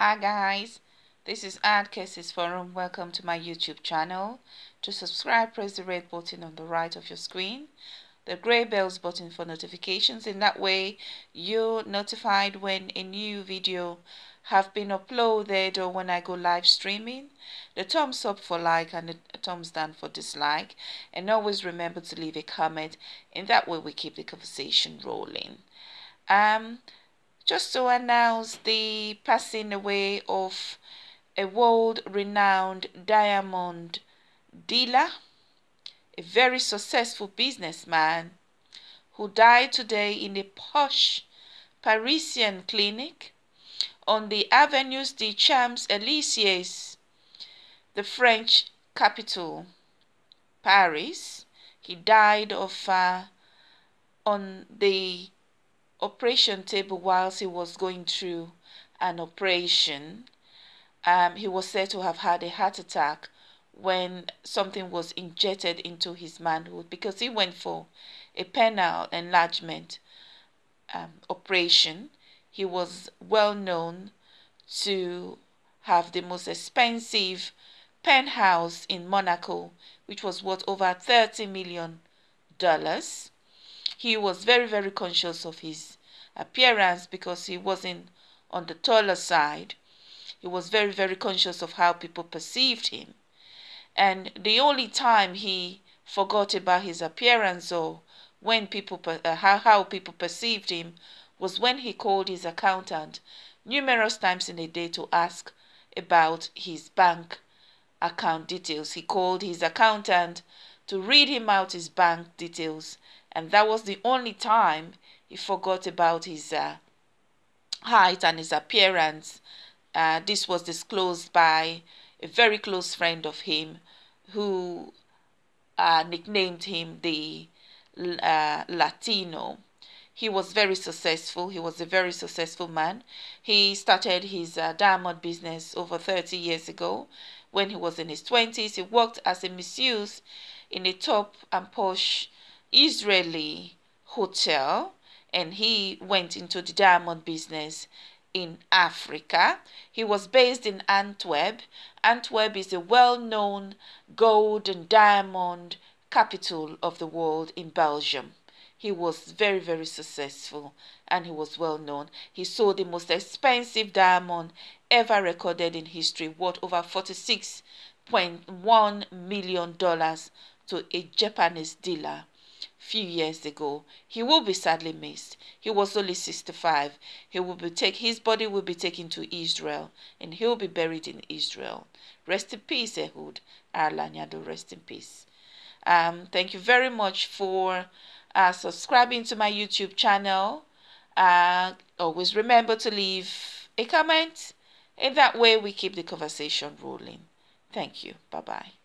Hi guys, this is Ad Cases Forum. Welcome to my YouTube channel. To subscribe, press the red button on the right of your screen, the grey bells button for notifications. In that way, you're notified when a new video have been uploaded or when I go live streaming. The thumbs up for like and the thumbs down for dislike. And always remember to leave a comment. In that way, we keep the conversation rolling. Um, just to announce the passing away of a world renowned diamond dealer, a very successful businessman who died today in a posh Parisian clinic on the Avenues des Champs-Élysées, the French capital, Paris. He died of uh, on the operation table whilst he was going through an operation. Um, he was said to have had a heart attack when something was injected into his manhood because he went for a penile enlargement um, operation. He was well known to have the most expensive penthouse in Monaco, which was worth over 30 million dollars he was very, very conscious of his appearance because he wasn't on the taller side. He was very, very conscious of how people perceived him. And the only time he forgot about his appearance or when people uh, how, how people perceived him was when he called his accountant numerous times in a day to ask about his bank account details. He called his accountant to read him out his bank details and that was the only time he forgot about his uh, height and his appearance. Uh, this was disclosed by a very close friend of him who uh, nicknamed him the uh, Latino. He was very successful. He was a very successful man. He started his uh, diamond business over 30 years ago. When he was in his 20s, he worked as a masseuse in a top and posh Israeli hotel and he went into the diamond business in Africa. He was based in Antwerp. Antwerp is a well-known gold and diamond capital of the world in Belgium. He was very, very successful and he was well known. He sold the most expensive diamond ever recorded in history, worth over $46.1 million to a Japanese dealer few years ago. He will be sadly missed. He was only 65. He will be take his body will be taken to Israel and he will be buried in Israel. Rest in peace, Ehud. Arye Laniado, rest in peace. Um, thank you very much for uh, subscribing to my YouTube channel. Uh, always remember to leave a comment. In that way, we keep the conversation rolling. Thank you. Bye-bye.